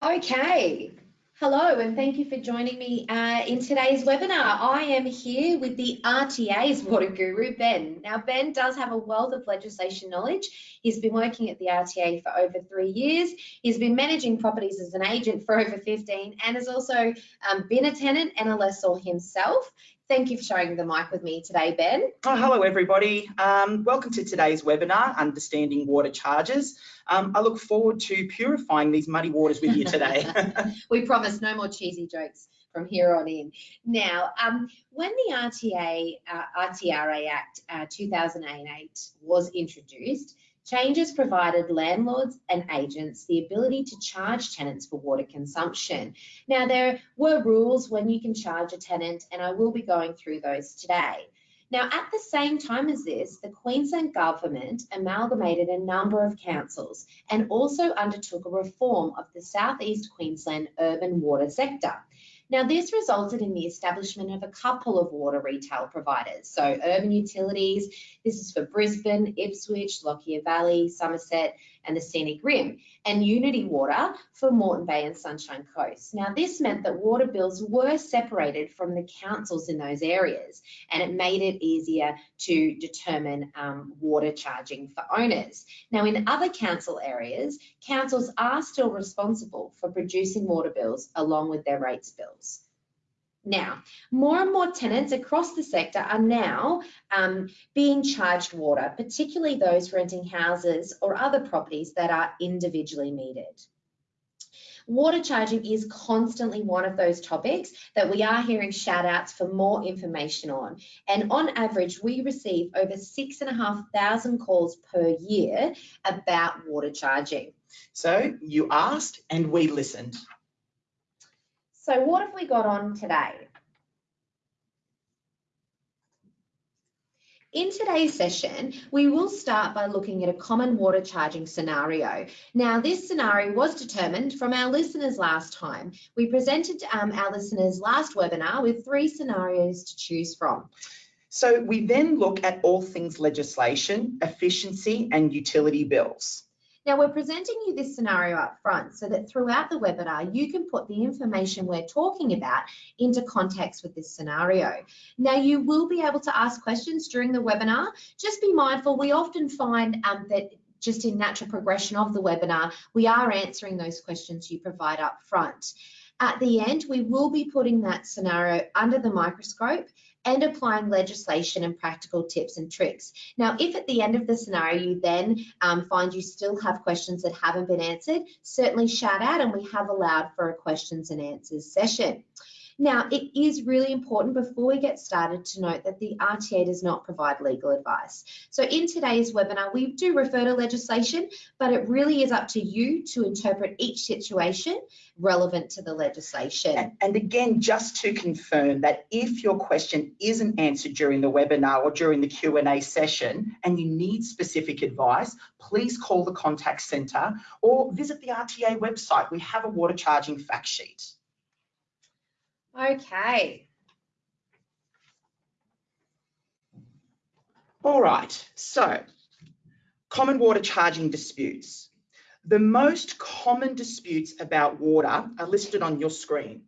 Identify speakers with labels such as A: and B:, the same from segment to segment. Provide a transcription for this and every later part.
A: Okay. Hello, and thank you for joining me uh, in today's webinar. I am here with the RTA's water guru, Ben. Now, Ben does have a wealth of legislation knowledge. He's been working at the RTA for over three years. He's been managing properties as an agent for over 15 and has also um, been a tenant and a lessor himself. Thank you for sharing the mic with me today, Ben.
B: Oh, hello, everybody. Um, welcome to today's webinar, Understanding Water Charges. Um, I look forward to purifying these muddy waters with you today.
A: we promise no more cheesy jokes from here on in. Now, um, when the RTA, uh, RTRA Act uh, 2008 was introduced, Changes provided landlords and agents the ability to charge tenants for water consumption. Now, there were rules when you can charge a tenant, and I will be going through those today. Now, at the same time as this, the Queensland Government amalgamated a number of councils and also undertook a reform of the Southeast Queensland urban water sector. Now, this resulted in the establishment of a couple of water retail providers. So Urban Utilities, this is for Brisbane, Ipswich, Lockyer Valley, Somerset, and the Scenic Rim, and Unity Water for Moreton Bay and Sunshine Coast. Now, this meant that water bills were separated from the councils in those areas, and it made it easier to determine um, water charging for owners. Now, in other council areas, councils are still responsible for producing water bills along with their rates bills. Now, more and more tenants across the sector are now um, being charged water, particularly those renting houses or other properties that are individually metered. Water charging is constantly one of those topics that we are hearing shout outs for more information on. And on average, we receive over six and a half thousand calls per year about water charging.
B: So you asked and we listened.
A: So what have we got on today? In today's session, we will start by looking at a common water charging scenario. Now, this scenario was determined from our listeners last time. We presented um, our listeners last webinar with three scenarios to choose from.
B: So we then look at all things legislation, efficiency and utility bills.
A: Now we're presenting you this scenario up front so that throughout the webinar, you can put the information we're talking about into context with this scenario. Now you will be able to ask questions during the webinar. Just be mindful, we often find um, that just in natural progression of the webinar, we are answering those questions you provide up front. At the end, we will be putting that scenario under the microscope and applying legislation and practical tips and tricks. Now, if at the end of the scenario you then um, find you still have questions that haven't been answered, certainly shout out and we have allowed for a questions and answers session. Now, it is really important before we get started to note that the RTA does not provide legal advice. So in today's webinar, we do refer to legislation, but it really is up to you to interpret each situation relevant to the legislation.
B: And again, just to confirm that if your question isn't answered during the webinar or during the Q&A session and you need specific advice, please call the contact centre or visit the RTA website. We have a water charging fact sheet.
A: Okay.
B: All right, so common water charging disputes. The most common disputes about water are listed on your screen.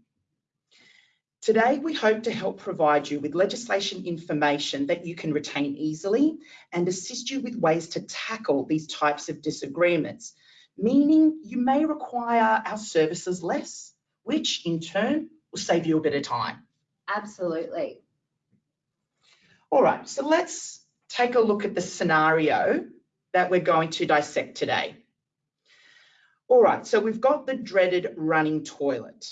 B: Today, we hope to help provide you with legislation information that you can retain easily and assist you with ways to tackle these types of disagreements, meaning you may require our services less, which in turn will save you a bit of time.
A: Absolutely.
B: All right, so let's take a look at the scenario that we're going to dissect today. All right, so we've got the dreaded running toilet.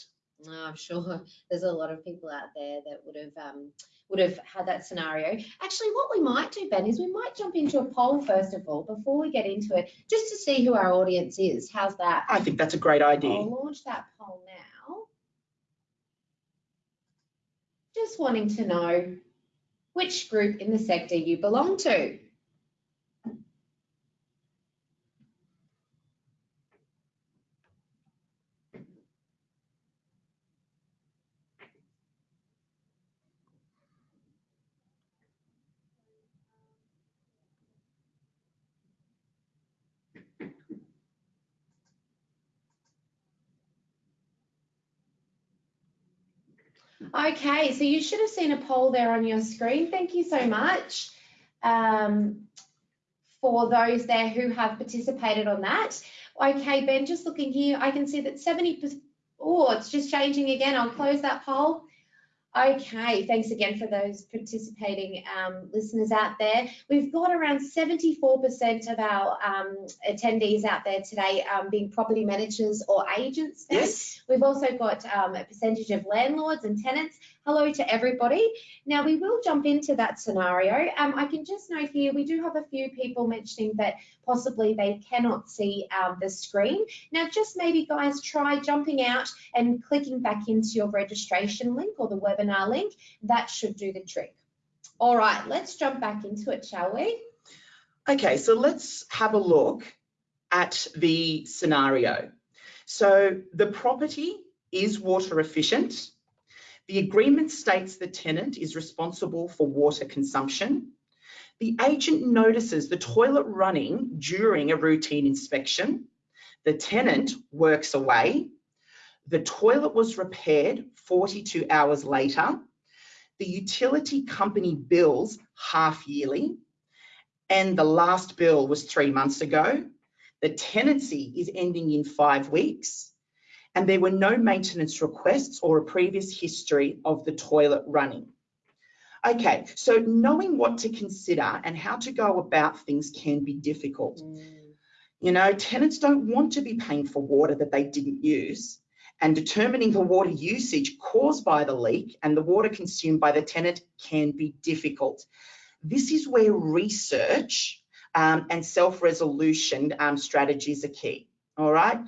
A: Oh, I'm sure there's a lot of people out there that would have um, would have had that scenario. Actually, what we might do, Ben, is we might jump into a poll first of all before we get into it, just to see who our audience is. How's that?
B: I think that's a great idea.
A: I'll launch that poll now. Just wanting to know which group in the sector you belong to. Okay, so you should have seen a poll there on your screen. Thank you so much um, for those there who have participated on that. Okay, Ben, just looking here, I can see that 70%, oh, it's just changing again. I'll close that poll. Okay, thanks again for those participating um, listeners out there. We've got around 74% of our um, attendees out there today um, being property managers or agents.
B: Yes.
A: We've also got um, a percentage of landlords and tenants. Hello to everybody. Now we will jump into that scenario. Um, I can just note here, we do have a few people mentioning that possibly they cannot see um, the screen. Now just maybe guys try jumping out and clicking back into your registration link or the webinar link. That should do the trick. All right, let's jump back into it, shall we?
B: Okay, so let's have a look at the scenario. So the property is water efficient. The agreement states the tenant is responsible for water consumption. The agent notices the toilet running during a routine inspection. The tenant works away. The toilet was repaired 42 hours later. The utility company bills half yearly. And the last bill was three months ago. The tenancy is ending in five weeks and there were no maintenance requests or a previous history of the toilet running. Okay, so knowing what to consider and how to go about things can be difficult. Mm. You know, tenants don't want to be paying for water that they didn't use and determining the water usage caused by the leak and the water consumed by the tenant can be difficult. This is where research um, and self-resolution um, strategies are key, all right?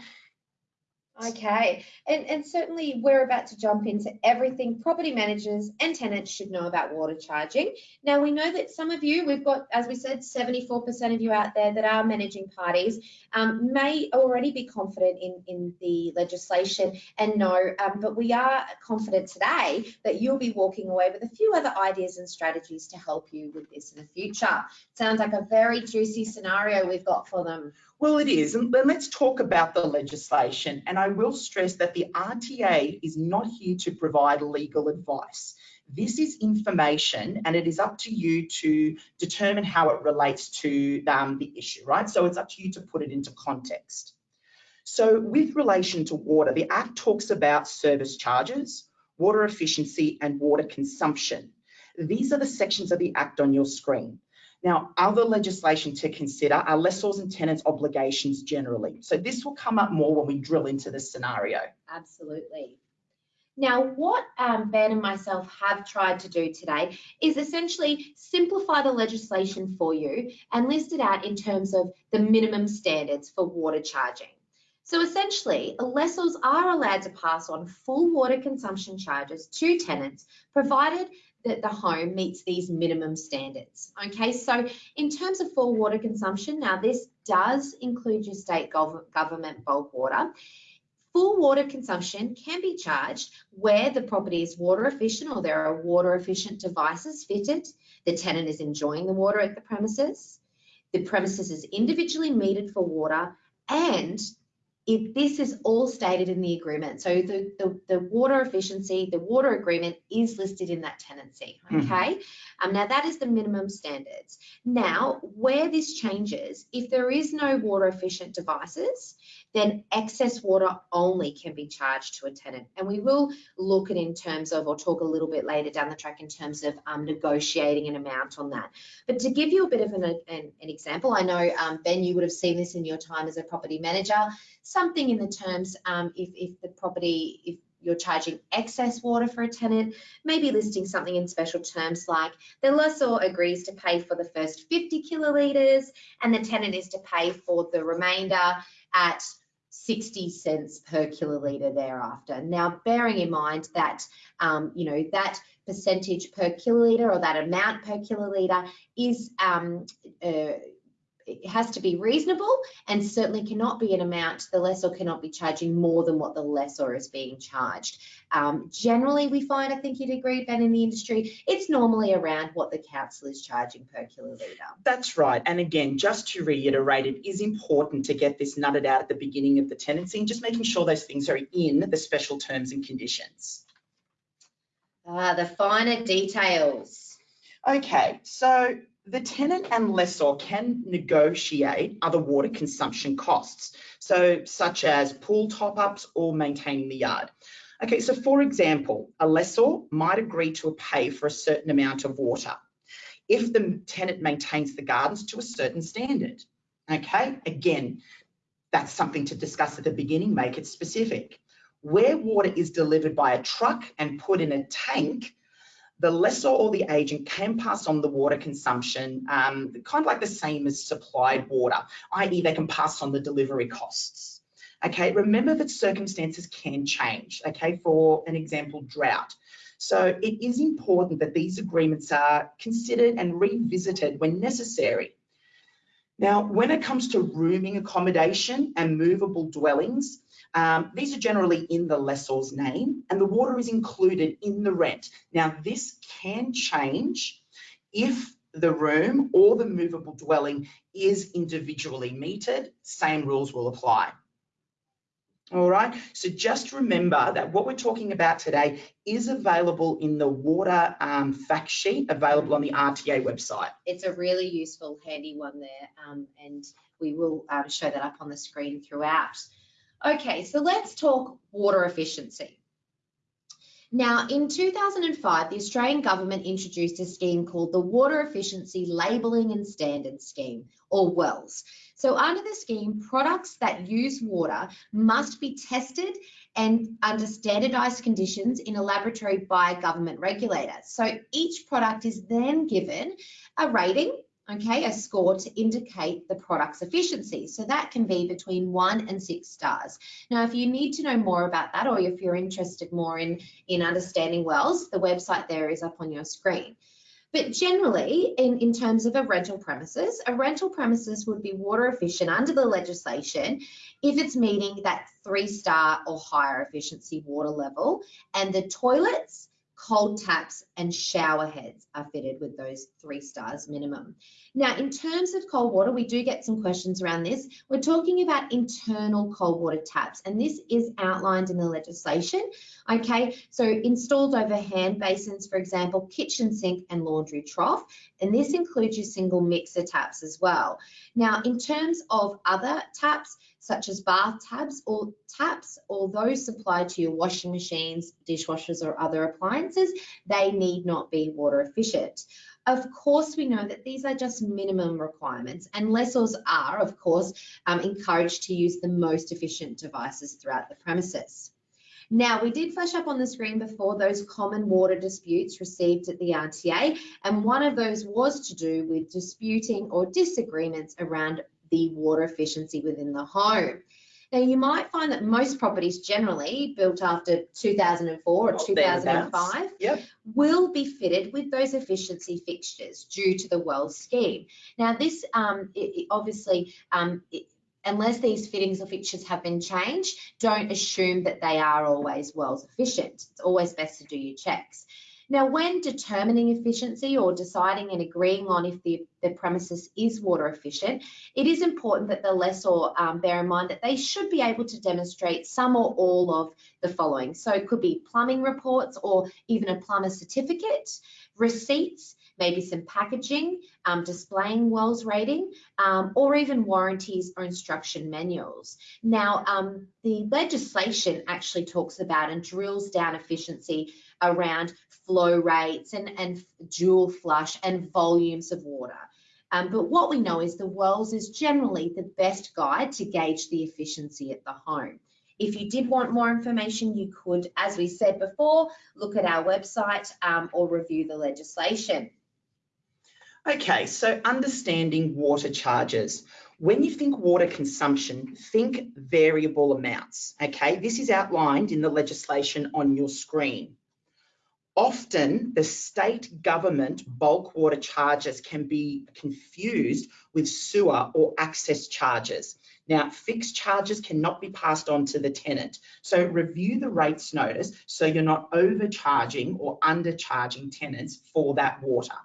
A: Okay, and, and certainly we're about to jump into everything property managers and tenants should know about water charging. Now we know that some of you, we've got, as we said, 74% of you out there that are managing parties um, may already be confident in, in the legislation and know, um, but we are confident today that you'll be walking away with a few other ideas and strategies to help you with this in the future. Sounds like a very juicy scenario we've got for them.
B: Well, it is. And let's talk about the legislation. And I will stress that the RTA is not here to provide legal advice. This is information and it is up to you to determine how it relates to um, the issue, right? So it's up to you to put it into context. So with relation to water, the Act talks about service charges, water efficiency and water consumption. These are the sections of the Act on your screen. Now, other legislation to consider are lessors and tenants obligations generally. So this will come up more when we drill into the scenario.
A: Absolutely. Now, what um, Ben and myself have tried to do today is essentially simplify the legislation for you and list it out in terms of the minimum standards for water charging. So essentially, lessors are allowed to pass on full water consumption charges to tenants, provided that the home meets these minimum standards. Okay, so in terms of full water consumption, now this does include your state gov government bulk water. Full water consumption can be charged where the property is water efficient or there are water efficient devices fitted, the tenant is enjoying the water at the premises, the premises is individually metered for water, and if this is all stated in the agreement. So the, the, the, water efficiency, the water agreement is listed in that tenancy, mm-hmm. okay? Mm -hmm. um, now that is the minimum standards. Now, where this changes, if there is no water efficient devices, then excess water only can be charged to a tenant. And we will look at in terms of, or talk a little bit later down the track in terms of um, negotiating an amount on that. But to give you a bit of an, an, an example, I know, um, Ben, you would have seen this in your time as a property manager, something in the terms um, if, if the property, if you're charging excess water for a tenant, maybe listing something in special terms like the lessor agrees to pay for the first 50 kilolitres and the tenant is to pay for the remainder at 60 cents per kilolitre thereafter. Now, bearing in mind that, um, you know, that percentage per kilolitre or that amount per kilolitre is um, uh, it has to be reasonable and certainly cannot be an amount, the lessor cannot be charging more than what the lessor is being charged. Um, generally, we find, I think you'd agree, Ben, in the industry, it's normally around what the council is charging per kilolitre.
B: That's right. And again, just to reiterate, it is important to get this nutted out at the beginning of the tenancy and just making sure those things are in the special terms and conditions.
A: Ah, the finer details.
B: Okay, so the tenant and lessor can negotiate other water consumption costs, so such as pool top-ups or maintaining the yard. Okay, so for example, a lessor might agree to pay for a certain amount of water if the tenant maintains the gardens to a certain standard. Okay, again, that's something to discuss at the beginning, make it specific. Where water is delivered by a truck and put in a tank, the lessor or the agent can pass on the water consumption, um, kind of like the same as supplied water, i.e. they can pass on the delivery costs. Okay, remember that circumstances can change, okay, for an example, drought. So it is important that these agreements are considered and revisited when necessary. Now, when it comes to rooming accommodation and movable dwellings, um, these are generally in the lessor's name and the water is included in the rent. Now, this can change if the room or the movable dwelling is individually metered, same rules will apply. All right, so just remember that what we're talking about today is available in the water um, fact sheet available on the RTA website.
A: It's a really useful, handy one there, um, and we will um, show that up on the screen throughout. Okay, so let's talk water efficiency. Now, in 2005, the Australian government introduced a scheme called the Water Efficiency Labelling and Standards Scheme, or WELS. So under the scheme, products that use water must be tested and under standardised conditions in a laboratory by a government regulator. So each product is then given a rating okay, a score to indicate the product's efficiency. So that can be between one and six stars. Now, if you need to know more about that, or if you're interested more in, in understanding WELS, the website there is up on your screen. But generally, in, in terms of a rental premises, a rental premises would be water efficient under the legislation if it's meeting that three star or higher efficiency water level and the toilets cold taps and shower heads are fitted with those three stars minimum. Now, in terms of cold water, we do get some questions around this. We're talking about internal cold water taps, and this is outlined in the legislation. Okay, so installed over hand basins, for example, kitchen sink and laundry trough, and this includes your single mixer taps as well. Now, in terms of other taps, such as bath tabs or taps or those supplied to your washing machines, dishwashers or other appliances, they need not be water efficient. Of course, we know that these are just minimum requirements and lessors are, of course, um, encouraged to use the most efficient devices throughout the premises. Now, we did flash up on the screen before those common water disputes received at the RTA, and one of those was to do with disputing or disagreements around the water efficiency within the home. Now, you might find that most properties generally built after 2004 or 2005
B: yep.
A: will be fitted with those efficiency fixtures due to the WELS scheme. Now, this um, it, it obviously, um, it, unless these fittings or fixtures have been changed, don't assume that they are always WELS efficient. It's always best to do your checks. Now, when determining efficiency or deciding and agreeing on if the, the premises is water efficient, it is important that the lessor um, bear in mind that they should be able to demonstrate some or all of the following. So it could be plumbing reports or even a plumber certificate, receipts, maybe some packaging, um, displaying WELS rating, um, or even warranties or instruction manuals. Now, um, the legislation actually talks about and drills down efficiency around flow rates and, and dual flush and volumes of water. Um, but what we know is the WELS is generally the best guide to gauge the efficiency at the home. If you did want more information, you could, as we said before, look at our website um, or review the legislation.
B: Okay, so understanding water charges. When you think water consumption, think variable amounts, okay? This is outlined in the legislation on your screen. Often the state government bulk water charges can be confused with sewer or access charges. Now, fixed charges cannot be passed on to the tenant. So review the rates notice so you're not overcharging or undercharging tenants for that water.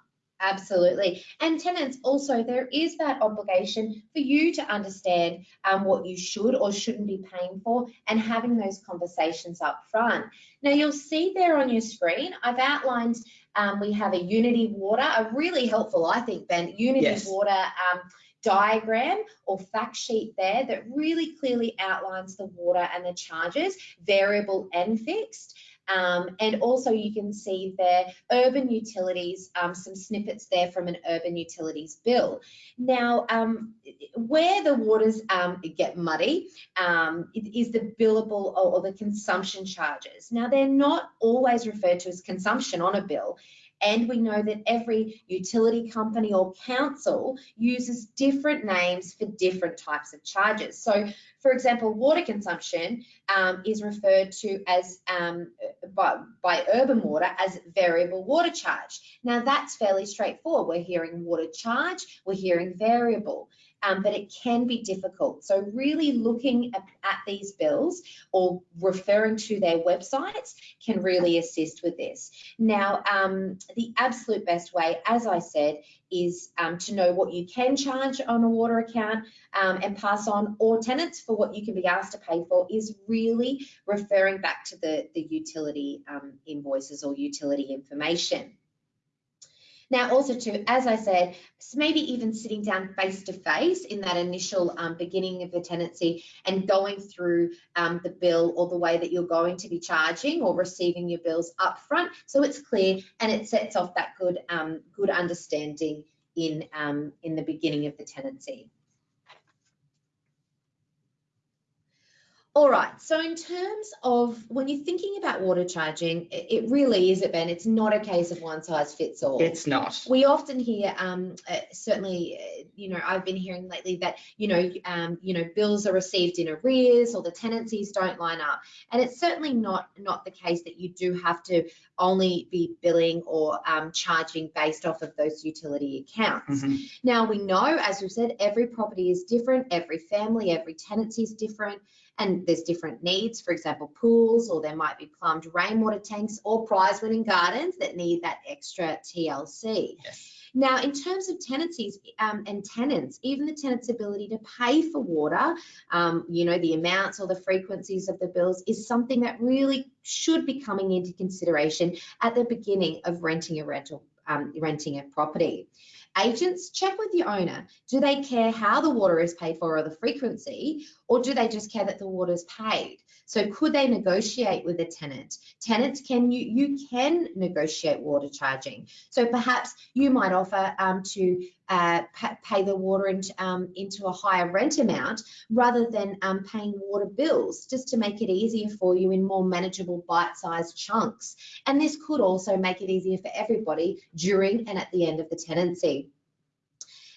A: Absolutely. And tenants also, there is that obligation for you to understand um, what you should or shouldn't be paying for and having those conversations up front. Now you'll see there on your screen, I've outlined um, we have a Unity Water, a really helpful, I think, Ben, Unity
B: Yes.
A: Water um, diagram or fact sheet there that really clearly outlines the water and the charges, variable and fixed. Um, and also you can see there urban utilities, um, some snippets there from an urban utilities bill. Now, um, where the waters um, get muddy um, is the billable or, or the consumption charges. Now, they're not always referred to as consumption on a bill. And we know that every utility company or council uses different names for different types of charges. So, for example, water consumption um, is referred to as um, by, by urban water as variable water charge. Now that's fairly straightforward. We're hearing water charge, we're hearing variable, um, but it can be difficult. So really looking at, at these bills or referring to their websites can really assist with this. Now, um, the absolute best way, as I said, is um, to know what you can charge on a water account um, and pass on, or tenants for what you can be asked to pay for, is really referring back to the, the utility um, invoices or utility information. Now, also too, as I said, maybe even sitting down face to face in that initial um, beginning of the tenancy and going through um, the bill or the way that you're going to be charging or receiving your bills up front, so it's clear and it sets off that good um, good understanding in um, in the beginning of the tenancy. All right, so in terms of when you're thinking about water charging, it, really is, it Ben, it's not a case of one size fits all.
B: It's not.
A: We often hear, um, uh, certainly, uh, you know, I've been hearing lately that, you know, um, you know, bills are received in arrears or the tenancies don't line up. And it's certainly not, not the case that you do have to only be billing or um, charging based off of those utility accounts.
B: Mhm.
A: Now we know, as we've said, every property is different, every family, every tenancy is different, and there's different needs. For example, pools, or there might be plumbed rainwater tanks or prize winning gardens that need that extra TLC.
B: Yes.
A: Now, in terms of tenancies um, and tenants, even the tenant's ability to pay for water, um, you know, the amounts or the frequencies of the bills is something that really should be coming into consideration at the beginning of renting a rental, um, renting a property. Agents, check with your owner. Do they care how the water is paid for or the frequency, or do they just care that the water is paid? So could they negotiate with a tenant? Tenants can you you can negotiate water charging. So perhaps you might offer um, to uh, pay the water into, um, into a higher rent amount rather than um, paying water bills, just to make it easier for you in more manageable bite-sized chunks. And this could also make it easier for everybody during and at the end of the tenancy.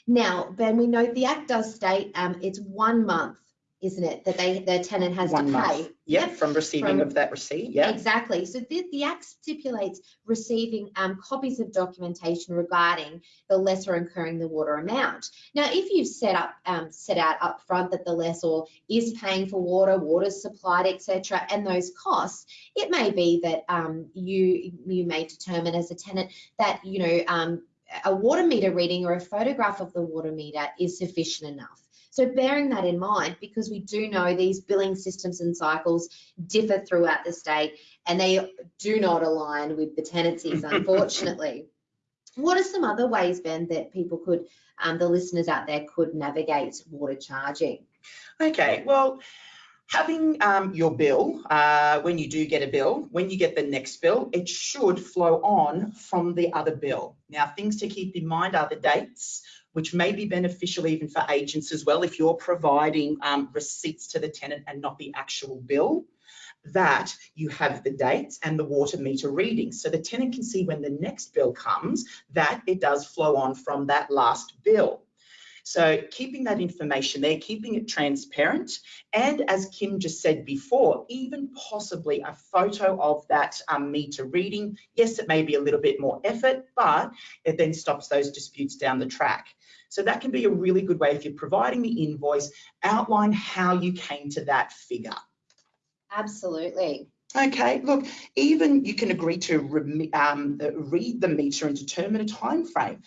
A: Now, Ben, we know the Act does state um, it's one month, isn't it, that they the tenant has
B: One
A: to
B: month.
A: pay.
B: Yep, from receiving
A: From-
B: of that receipt, yeah.
A: Exactly. So the, the Act stipulates receiving um, copies of documentation regarding the lessor incurring the water amount. Now, if you've set up um, set out up front that the lessor is paying for water, water's supplied, etc., and those costs, it may be that um, you you may determine as a tenant that you know um, a water meter reading or a photograph of the water meter is sufficient enough. So bearing that in mind, because we do know these billing systems and cycles differ throughout the state and they do not align with the tenancies, unfortunately. what are some other ways, Ben, that people could, um, the listeners out there could navigate water charging?
B: Okay, well, having um, your bill, uh, when you do get a bill, when you get the next bill, it should flow on from the other bill. Now, things to keep in mind are the dates, which may be beneficial even for agents as well if you're providing um, receipts to the tenant and not the actual bill. That you have the dates and the water meter readings. So the tenant can see when the next bill comes that it does flow on from that last bill. So keeping that information there, keeping it transparent, and as Kim just said before, even possibly a photo of that um, meter reading. Yes, it may be a little bit more effort, but it then stops those disputes down the track. So that can be a really good way if you're providing the invoice, outline how you came to that figure.
A: Absolutely.
B: Okay, look, even you can agree to um, read the meter and determine a time frame.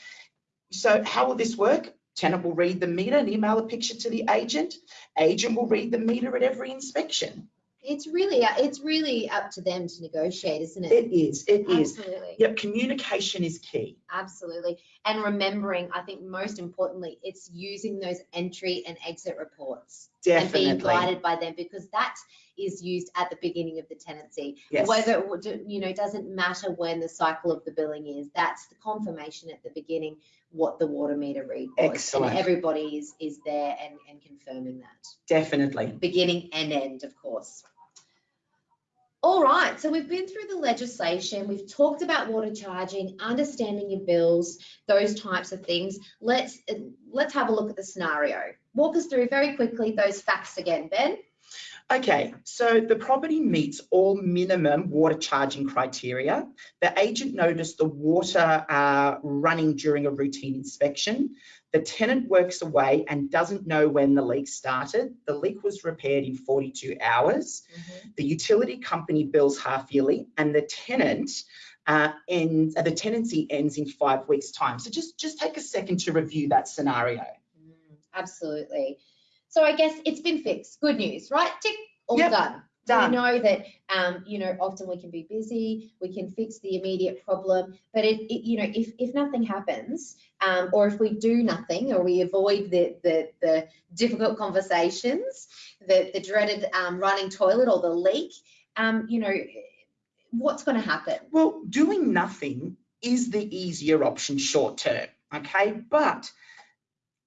B: So how will this work? Tenant will read the meter and email a picture to the agent. Agent will read the meter at every inspection.
A: It's really, it's really up to them to negotiate, isn't it?
B: It is, it is.
A: Absolutely.
B: Yep, communication is key.
A: Absolutely. And remembering, I think most importantly, it's using those entry and exit reports and being guided by them because that is used at the beginning of the tenancy.
B: Yes.
A: Whether, it you know, it doesn't matter when the cycle of the billing is, that's the confirmation at the beginning what the water meter read was.
B: Excellent.
A: And everybody is, is there and, and confirming that,
B: Definitely.
A: beginning and end, of course. All right, so we've been through the legislation, we've talked about water charging, understanding your bills, those types of things. Let's, let's have a look at the scenario. Walk us through very quickly those facts again, Ben.
B: Okay, so the property meets all minimum water charging criteria. The agent noticed the water uh, running during a routine inspection. The tenant works away and doesn't know when the leak started. The leak was repaired in 42 hours. The utility company bills half yearly and the tenant uh, ends, uh, the tenancy ends in five weeks time. So just, just take a second to review that scenario.
A: Mm, Absolutely. So I guess it's been fixed. Good news, right? Tick, all
B: Yep,
A: done.
B: done.
A: We know that, um, you know, often we can be busy, we can fix the immediate problem, but it, it you know, if, if nothing happens, um, or if we do nothing, or we avoid the, the, the difficult conversations, the, the dreaded, um, running toilet or the leak, um, you know, what's going to happen?
B: Well, doing nothing is the easier option short term, okay? But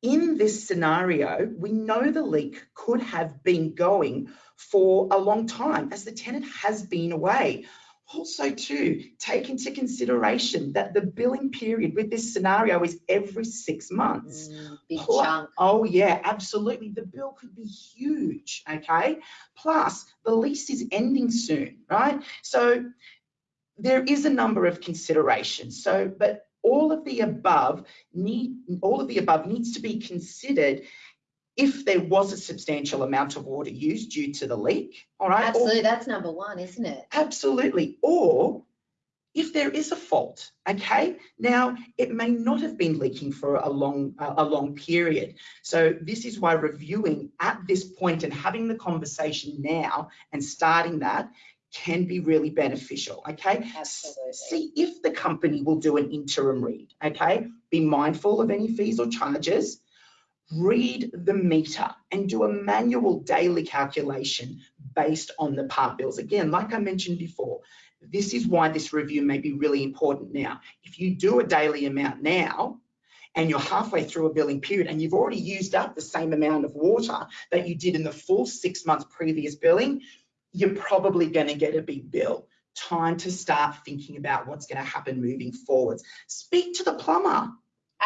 B: in this scenario, we know the leak could have been going for a long time as the tenant has been away. Also, too, take into consideration that the billing period with this scenario is every six months.
A: Mm, Big
B: Pl-
A: chunk.
B: Oh, yeah, absolutely. The bill could be huge, okay? Plus, the lease is ending soon, right? So there is a number of considerations. So, but all of the above need, all of the above needs to be considered if there was a substantial amount of water used due to the leak, all right? Or-
A: Absolutely, that's number one, isn't it?
B: Absolutely. Or if there is a fault, okay? Now, it may not have been leaking for a long, a a long period. So this is why reviewing at this point and having the conversation now and starting that can be really beneficial, okay?
A: Absolutely.
B: See if the company will do an interim read, okay? Be mindful of any fees or charges. Read the meter and do a manual daily calculation based on the part bills. Again, like I mentioned before, this is why this review may be really important now. If you do a daily amount now, and you're halfway through a billing period and you've already used up the same amount of water that you did in the full six months previous billing, you're probably going to get a big bill. Time to start thinking about what's going to happen moving forwards. Speak to the plumber.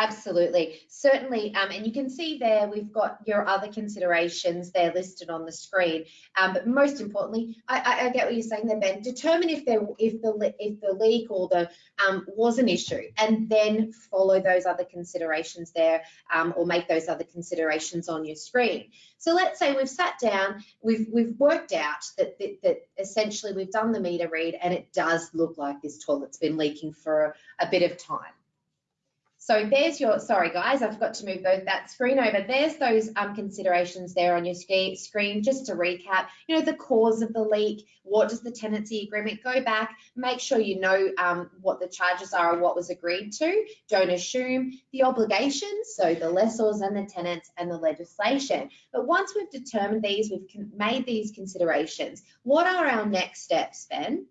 A: Absolutely, certainly, um, and you can see there, we've got your other considerations there listed on the screen. Um, but most importantly, I, I, I get what you're saying there, Ben, determine if there, if the, if the leak or the, um, was an issue, and then follow those other considerations there, um, or make those other considerations on your screen. So let's say we've sat down, we've, we've worked out that, that, that essentially we've done the meter read, and it does look like this toilet's been leaking for a bit of time. So there's your, sorry guys, I forgot to move those, that screen over. There's those um, considerations there on your screen. Just to recap, you know, the cause of the leak, what does the tenancy agreement go back? Make sure you know um, what the charges are and what was agreed to. Don't assume the obligations, so the lessors and the tenants and the legislation. But once we've determined these, we've made these considerations. What are our next steps, Ben?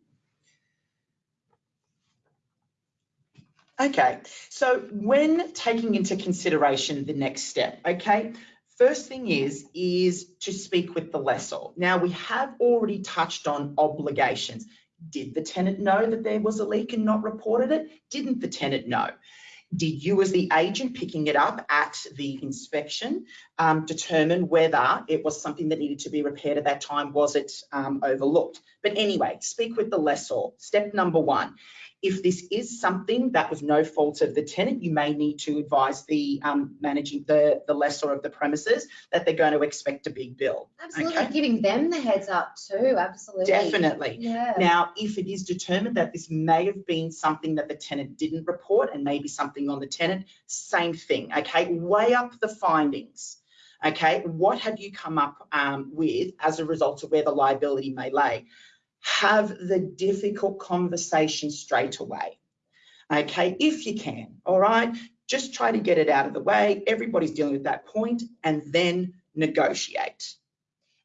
B: Okay, so when taking into consideration the next step, okay, first thing is, is to speak with the lessor. Now, we have already touched on obligations. Did the tenant know that there was a leak and not reported it? Didn't the tenant know? Did you as the agent picking it up at the inspection um, determine whether it was something that needed to be repaired at that time? Was it um, overlooked? But anyway, speak with the lessor. Step number one. If this is something that was no fault of the tenant, you may need to advise the um, managing, the, the lessor of the premises that they're going to expect a big bill.
A: Absolutely,
B: Okay.
A: giving them the heads up too, absolutely.
B: Definitely.
A: Yeah.
B: Now, if it is determined that this may have been something that the tenant didn't report and maybe something on the tenant, same thing, okay? Weigh up the findings, okay? What have you come up um, with as a result of where the liability may lay? Have the difficult conversation straight away, okay? If you can, all right? Just try to get it out of the way. Everybody's dealing with that point and then negotiate.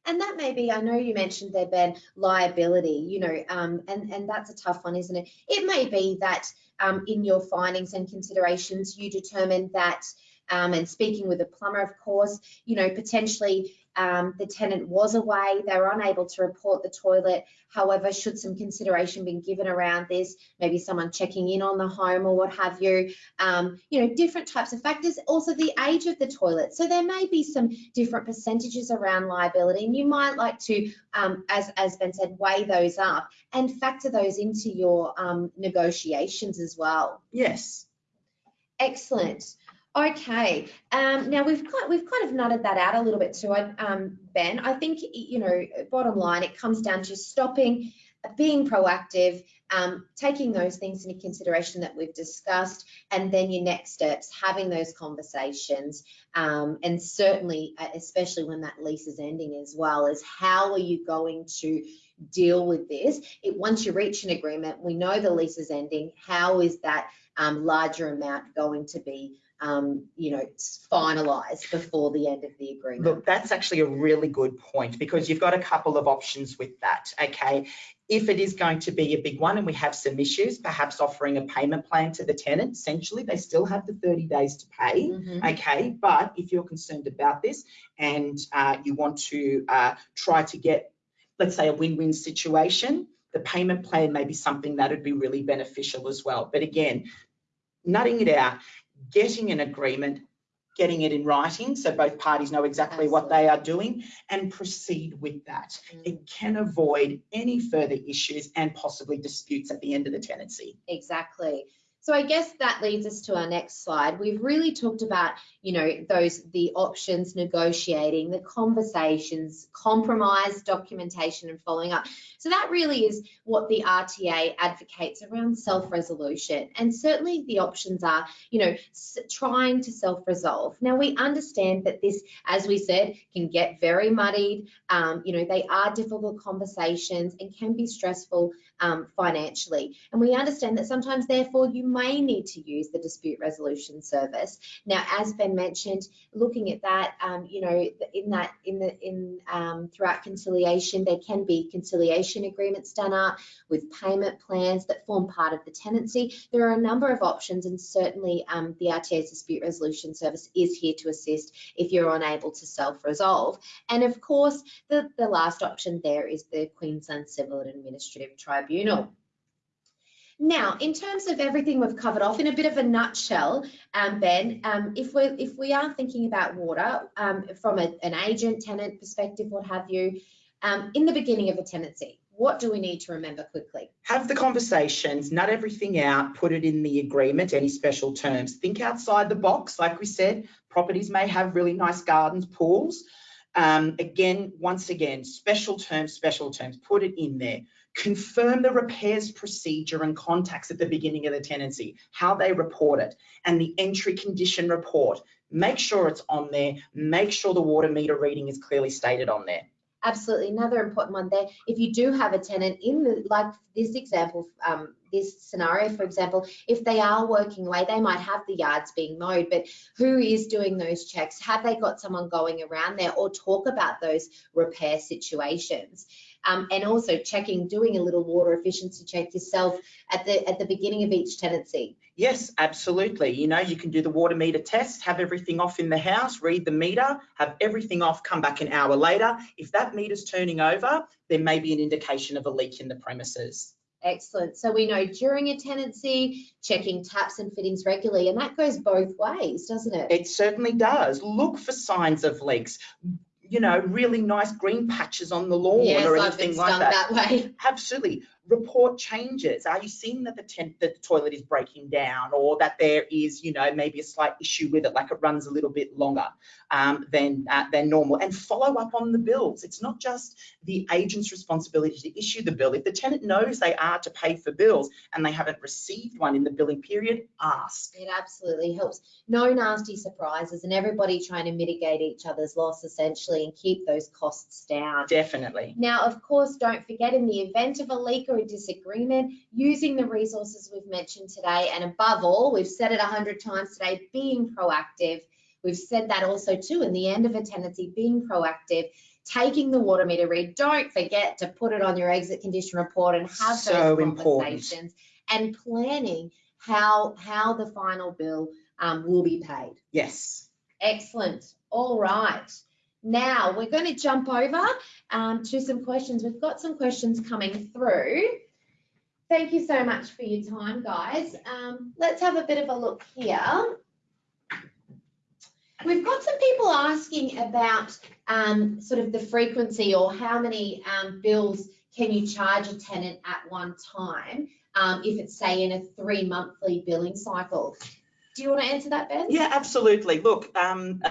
A: And that may be, I know you mentioned there, Ben, liability, you know, um, and, and that's a tough one, isn't it? It may be that um, in your findings and considerations, you determined that, um, and speaking with a plumber, of course, you know, potentially um, the tenant was away, they were unable to report the toilet. However, should some consideration been given around this, maybe someone checking in on the home or what have you, um, you know, different types of factors. Also, the age of the toilet. So there may be some different percentages around liability, and you might like to, um, as as Ben said, weigh those up and factor those into your um, negotiations as well.
B: Yes.
A: Excellent. Okay. Um, now we've got we've kind of nutted that out a little bit too, um, Ben. I think you know, bottom line, it comes down to stopping, being proactive, um, taking those things into consideration that we've discussed, and then your next steps, having those conversations, um, and certainly, uh, especially when that lease is ending as well, is how are you going to deal with this? It, once you reach an agreement, we know the lease is ending. How is that um, larger amount going to be? Um, you know, finalised before the end of the agreement.
B: Look, that's actually a really good point because you've got a couple of options with that, okay? If it is going to be a big one and we have some issues, perhaps offering a payment plan to the tenant, essentially, they still have the 30 days to pay,
A: Mhm.
B: okay? But if you're concerned about this and uh, you want to uh, try to get, let's say, a win-win situation, the payment plan may be something that would be really beneficial as well. But again, nutting it out, getting an agreement, getting it in writing so both parties know exactly what they are doing and proceed with that.
A: Mm.
B: It can avoid any further issues and possibly disputes at the end of the tenancy.
A: Exactly. So I guess that leads us to our next slide. We've really talked about, you know, those the options, negotiating, the conversations, compromise, documentation, and following up. So that really is what the RTA advocates around self-resolution. And certainly the options are, you know, trying to self-resolve. Now we understand that this, as we said, can get very muddied. Um, you know, they are difficult conversations and can be stressful um, financially. And we understand that sometimes, therefore, you may need to use the dispute resolution service. Now, as Ben mentioned, looking at that, um, you know, in that, in the, in um, throughout conciliation, there can be conciliation agreements done up with payment plans that form part of the tenancy. There are a number of options, and certainly um, the RTA's dispute resolution service is here to assist if you're unable to self-resolve. And of course, the, the last option there is the Queensland Civil and Administrative Tribunal. Now, in terms of everything we've covered off, in a bit of a nutshell, um, Ben, um, if we if we are thinking about water um, from a, an agent, tenant perspective, what have you, um, in the beginning of a tenancy, what do we need to remember quickly?
B: Have the conversations, nut everything out, put it in the agreement, any special terms. Think outside the box, like we said, properties may have really nice gardens, pools. Um, again, once again, special terms, special terms, put it in there. Confirm the repairs procedure and contacts at the beginning of the tenancy, how they report it, and the entry condition report. Make sure it's on there. Make sure the water meter reading is clearly stated on there.
A: Absolutely, another important one there. If you do have a tenant in the, like this example, um, this scenario, for example, if they are working away, they might have the yards being mowed, but who is doing those checks? Have they got someone going around there or talk about those repair situations? Um, and also checking, doing a little water efficiency check yourself at the at the beginning of each tenancy.
B: Yes, absolutely. You know, you can do the water meter test, have everything off in the house, read the meter, have everything off, come back an hour later. If that meter's turning over, there may be an indication of a leak in the premises.
A: Excellent. So we know during a tenancy, checking taps and fittings regularly, and that goes both ways, doesn't it?
B: It certainly does. Look for signs of leaks. You know, really nice green patches on the lawn
A: yes,
B: or
A: I've been
B: anything like that.
A: that way.
B: Absolutely. Report changes. Are you seeing that the, tent, that the toilet is breaking down or that there is, you know, maybe a slight issue with it, like it runs a little bit longer um, than, uh, than normal? And follow up on the bills. It's not just the agent's responsibility to issue the bill. If the tenant knows they are to pay for bills and they haven't received one in the billing period, ask.
A: It absolutely helps. No nasty surprises and everybody trying to mitigate each other's loss essentially and keep those costs down.
B: Definitely.
A: Now, of course, don't forget in the event of a leak or a disagreement, using the resources we've mentioned today, and above all, we've said it a hundred times today, being proactive. We've said that also too in the end of a tenancy, being proactive, taking the water meter read. Don't forget to put it on your exit condition report and have
B: So
A: those
B: important.
A: and planning how how the final bill um, will be paid.
B: Yes.
A: Excellent. All right. Now we're going to jump over um, to some questions. We've got some questions coming through. Thank you so much for your time, guys. Um, let's have a bit of a look here. We've got some people asking about um, sort of the frequency or how many um, bills can you charge a tenant at one time um, if it's say in a three monthly billing cycle. Do you want to answer that, Ben?
B: Yeah, absolutely. Look, um,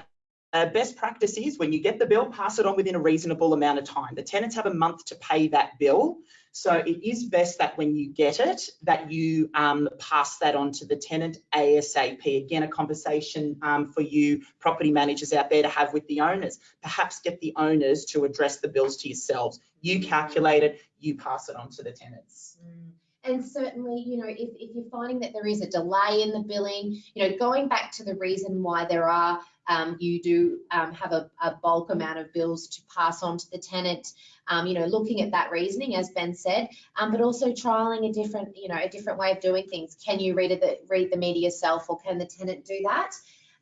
B: uh, best practice is when you get the bill, pass it on within a reasonable amount of time. The tenants have a month to pay that bill. So it is best that when you get it, that you um, pass that on to the tenant ASAP. Again, a conversation um, for you property managers out there to have with the owners. Perhaps get the owners to address the bills to yourselves. You calculate it, you pass it on to the tenants.
A: Mm. And certainly, you know, if, if you're finding that there is a delay in the billing, you know, going back to the reason why there are, um, you do um, have a, a, bulk amount of bills to pass on to the tenant, um, you know, looking at that reasoning, as Ben said, um, but also trialing a different, you know, a different way of doing things. Can you read, it, read the meter yourself or can the tenant do that?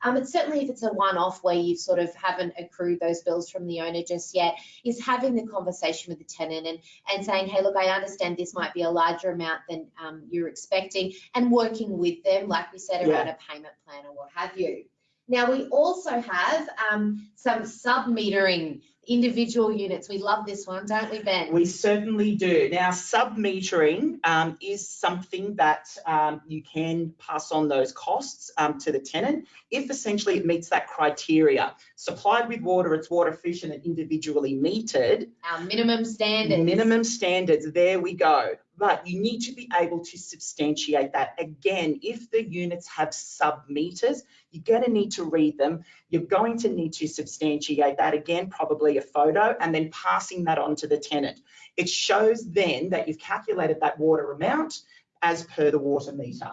A: Um, and certainly if it's a one-off where you sort of haven't accrued those bills from the owner just yet, is having the conversation with the tenant and, and saying, hey, look, I understand this might be a larger amount than um, you're expecting and working with them, like we said, around
B: Yeah.
A: a payment plan or what have you. Now, we also have um, some sub-metering individual units. We love this one, don't we, Ben?
B: We certainly do. Now, sub-metering um, is something that um, you can pass on those costs um, to the tenant if essentially it meets that criteria. Supplied with water, it's water efficient and individually metered.
A: Our minimum standards.
B: Minimum standards, there we go. But you need to be able to substantiate that. Again, if the units have sub-meters, you're going to need to read them. You're going to need to substantiate that. Again, probably a photo and then passing that on to the tenant. It shows then that you've calculated that water amount as per the water meter.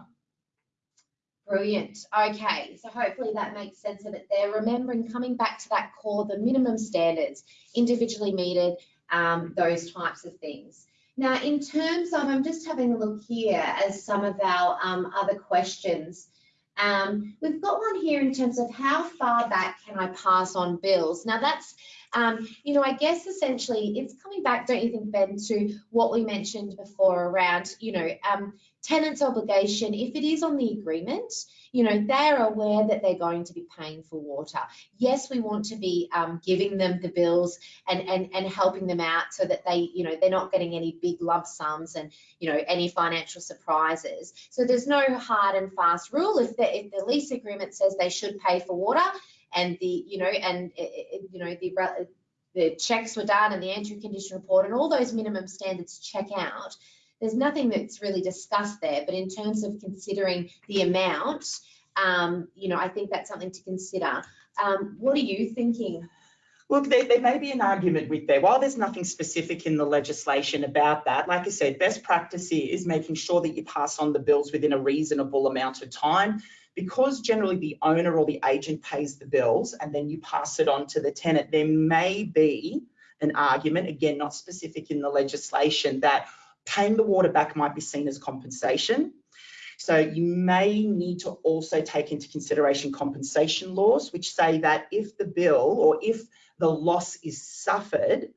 A: Brilliant. Okay, so hopefully that makes sense of it there. Remembering coming back to that core, the minimum standards, individually metered, um, those types of things. Now, in terms of, I'm just having a look here as some of our um, other questions. Um, we've got one here in terms of how far back can I pass on bills? Now that's, um, you know, I guess essentially it's coming back, don't you think, Ben, to what we mentioned before around, you know, um, tenant's obligation, if it is on the agreement, you know, they're aware that they're going to be paying for water. Yes, we want to be um, giving them the bills and, and, and helping them out so that they, you know, they're not getting any big lump sums and, you know, any financial surprises. So there's no hard and fast rule. If the, if the lease agreement says they should pay for water and the, you know, and, it, it, you know, the, the checks were done and the entry condition report and all those minimum standards check out, there's nothing that's really discussed there, but in terms of considering the amount, um, you know, I think that's something to consider. Um, what are you thinking?
B: Look, there, there may be an argument with there. While there's nothing specific in the legislation about that, like I said, best practice is making sure that you pass on the bills within a reasonable amount of time. Because generally the owner or the agent pays the bills and then you pass it on to the tenant, there may be an argument, again, not specific in the legislation, that paying the water back might be seen as compensation. So you may need to also take into consideration compensation laws, which say that if the bill or if the loss is suffered,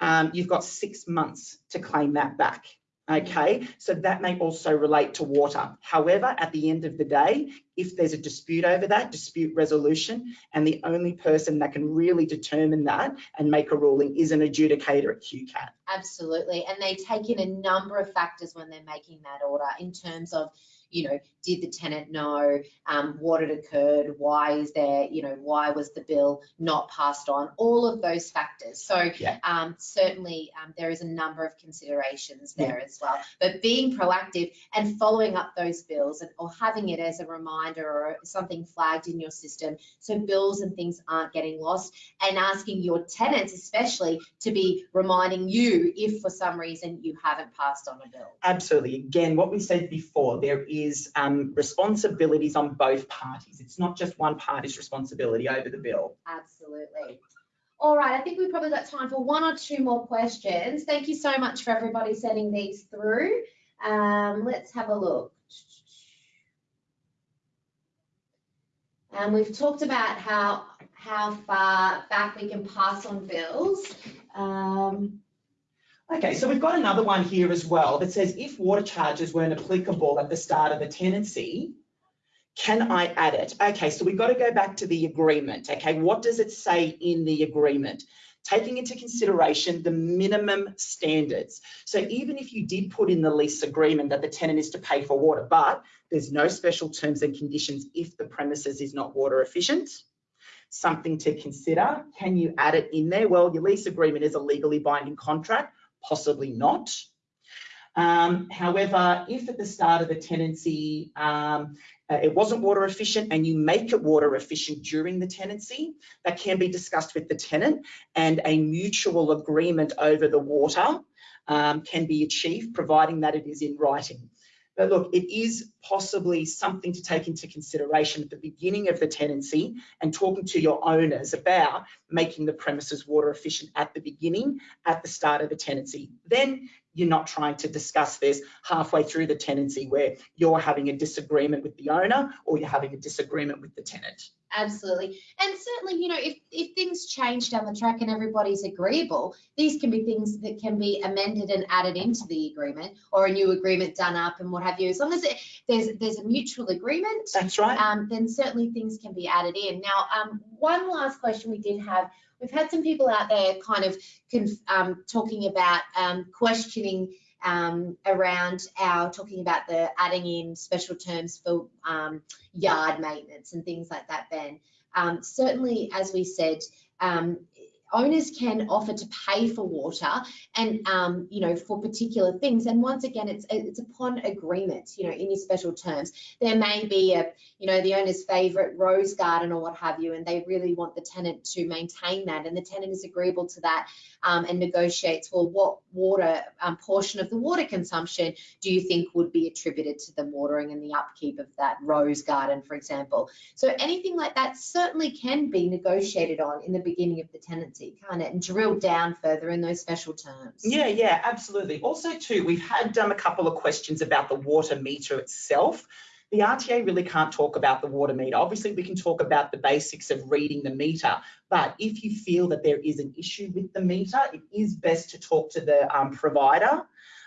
B: um, you've got six months to claim that back. Okay, so that may also relate to water. However, at the end of the day, if there's a dispute over that, dispute resolution, and the only person that can really determine that and make a ruling is an adjudicator at QCAT.
A: Absolutely. And they take in a number of factors when they're making that order in terms of, you know, did the tenant know um, what had occurred? Why is there, you know, why was the bill not passed on? All of those factors. So
B: Yeah.
A: um, certainly um, there is a number of considerations
B: Yeah.
A: there as well. But being proactive and following up those bills and, or having it as a reminder or something flagged in your system so bills and things aren't getting lost and asking your tenants especially to be reminding you if for some reason you haven't passed on a bill.
B: Absolutely. Again, what we said before, there is um, responsibilities on both parties. It's not just one party's responsibility over the bill.
A: Absolutely. All right, I think we've probably got time for one or two more questions. Thank you so much for everybody sending these through. Um, let's have a look. And we've talked about how how far back we can pass on bills. Um,
B: Okay, so we've got another one here as well that says if water charges weren't applicable at the start of the tenancy, can I add it? Okay, so we've got to go back to the agreement. Okay, what does it say in the agreement? Taking into consideration the minimum standards. So even if you did put in the lease agreement that the tenant is to pay for water, but there's no special terms and conditions if the premises is not water efficient, something to consider. Can you add it in there? Well, your lease agreement is a legally binding contract possibly not. Um, however, if at the start of the tenancy um, uh, it wasn't water efficient and you make it water efficient during the tenancy, that can be discussed with the tenant and a mutual agreement over the water um, can be achieved, providing that it is in writing. But look, it is possibly something to take into consideration at the beginning of the tenancy and talking to your owners about making the premises water efficient at the beginning, at the start of the tenancy. Then you're not trying to discuss this halfway through the tenancy where you're having a disagreement with the owner or you're having a disagreement with the tenant.
A: Absolutely. And certainly, you know, if, if things change down the track and everybody's agreeable, these can be things that can be amended and added into the agreement or a new agreement done up and what have you. As long as it, there's there's a mutual agreement,
B: That's right.
A: um, then certainly things can be added in. Now, um, one last question we did have, we've had some people out there kind of um, talking about um, questioning um, around our talking about the adding in special terms for um, yard maintenance and things like that, Ben. Um, certainly, as we said, um, owners can offer to pay for water and um, you know for particular things. And once again it's it's upon agreement you know in your special terms. There may be a you know the owner's favorite rose garden or what have you and they really want the tenant to maintain that. And the tenant is agreeable to that um, and negotiates well what water um, portion of the water consumption do you think would be attributed to the watering and the upkeep of that rose garden for example? So anything like that certainly can be negotiated on in the beginning of the tenancy, can't it? And drill down further in those special terms.
B: Yeah, yeah, absolutely. Also, too, we've had um, a couple of questions about the water meter itself. The RTA really can't talk about the water meter. Obviously, we can talk about the basics of reading the meter, but if you feel that there is an issue with the meter, it is best to talk to the um, provider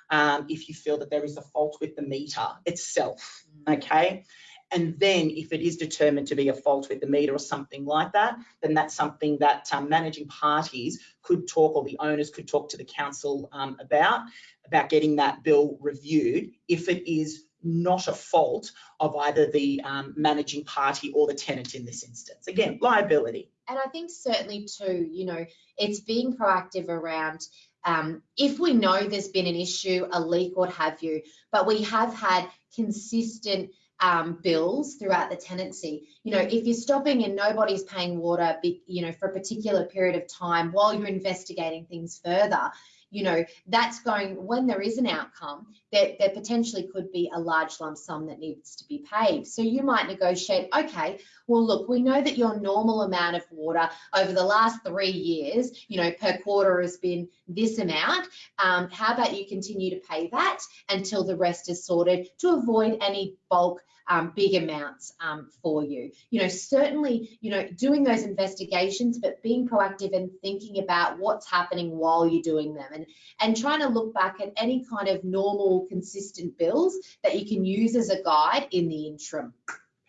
B: um, if you feel that there is a fault with the meter itself, okay? And then if it is determined to be a fault with the meter or something like that, then that's something that um, managing parties could talk or the owners could talk to the council um, about, about getting that bill reviewed if it is not a fault of either the um, managing party or the tenant in this instance. Again, liability.
A: And I think certainly too, you know, it's being proactive around um, if we know there's been an issue, a leak, what have you, but we have had consistent um, bills throughout the tenancy. You know, if you're stopping and nobody's paying water, you know, for a particular period of time while you're investigating things further, you know, that's going, when there is an outcome, there, there potentially could be a large lump sum that needs to be paid. So you might negotiate, okay, well, look, we know that your normal amount of water over the last three years, you know, per quarter has been this amount. Um, how about you continue to pay that until the rest is sorted to avoid any bulk um, big amounts um, for you. You know, certainly, you know, doing those investigations, but being proactive and thinking about what's happening while you're doing them. And and, trying to look back at any kind of normal, consistent bills that you can use as a guide in the interim.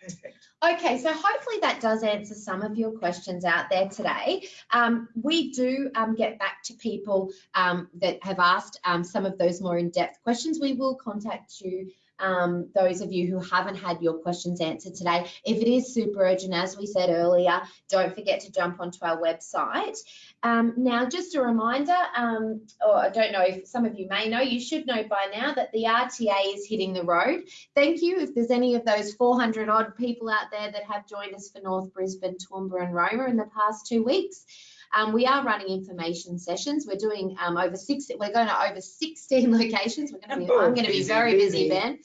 B: Perfect.
A: Okay, so hopefully that does answer some of your questions out there today. Um, we do um, get back to people um, that have asked um, some of those more in-depth questions. We will contact you um, those of you who haven't had your questions answered today. If it is super urgent, as we said earlier, don't forget to jump onto our website. Um, now, just a reminder, um, or I don't know if some of you may know, you should know by now that the RTA is hitting the road. Thank you. If there's any of those 400 odd people out there that have joined us for North Brisbane, Toowoomba and Roma in the past two weeks. Um, we are running information sessions. We're doing um, over six. We're going to over 16 locations. We're going to be. I'm going to be very busy. Ben.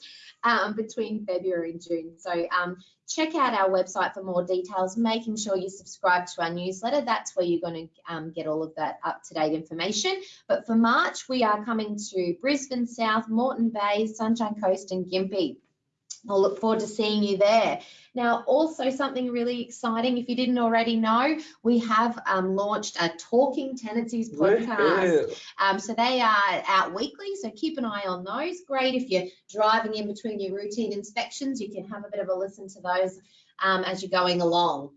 A: Um, between February and June. So um, check out our website for more details. Making sure you subscribe to our newsletter. That's where you're going to um, get all of that up to date information. But for March, we are coming to Brisbane South, Moreton Bay, Sunshine Coast, and Gympie. I'll look forward to seeing you there. Now, also something really exciting, if you didn't already know, we have um, launched a Talking Tenancies podcast. Um, so they are out weekly, so keep an eye on those. Great if you're driving in between your routine inspections, you can have a bit of a listen to those um, as you're going along.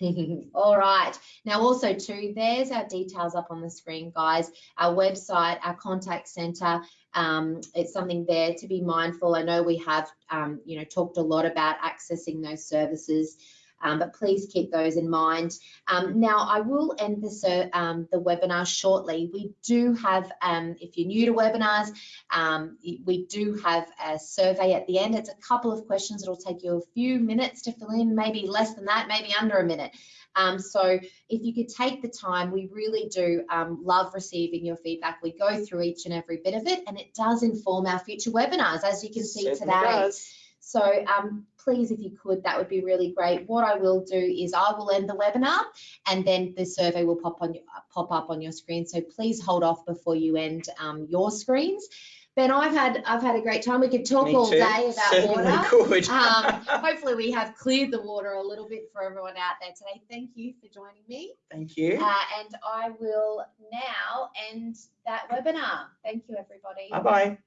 A: All right. Now also too, there's our details up on the screen, guys. Our website, our contact center. Um, it's something there to be mindful. I know we have, um, you know, talked a lot about accessing those services. Um, but please keep those in mind. Um, now, I will end the, ser- um, the webinar shortly. We do have, um, if you're new to webinars, um, we do have a survey at the end. It's a couple of questions. It'll take you a few minutes to fill in, maybe less than that, maybe under a minute. Um, so if you could take the time, we really do um, love receiving your feedback. We go through each and every bit of it, and it does inform our future webinars, as you can see today.
B: does.
A: So um, please, if you could, that would be really great. What I will do is I will end the webinar and then the survey will pop on pop up on your screen. So please hold off before you end um, your screens. Ben, I've had I've had a great time. We could talk all day about
B: Certainly
A: water.
B: could.
A: Um, hopefully we have cleared the water a little bit for everyone out there today. Thank you for joining me.
B: Thank you.
A: Uh, and I will now end that webinar. Thank you, everybody.
B: Bye bye.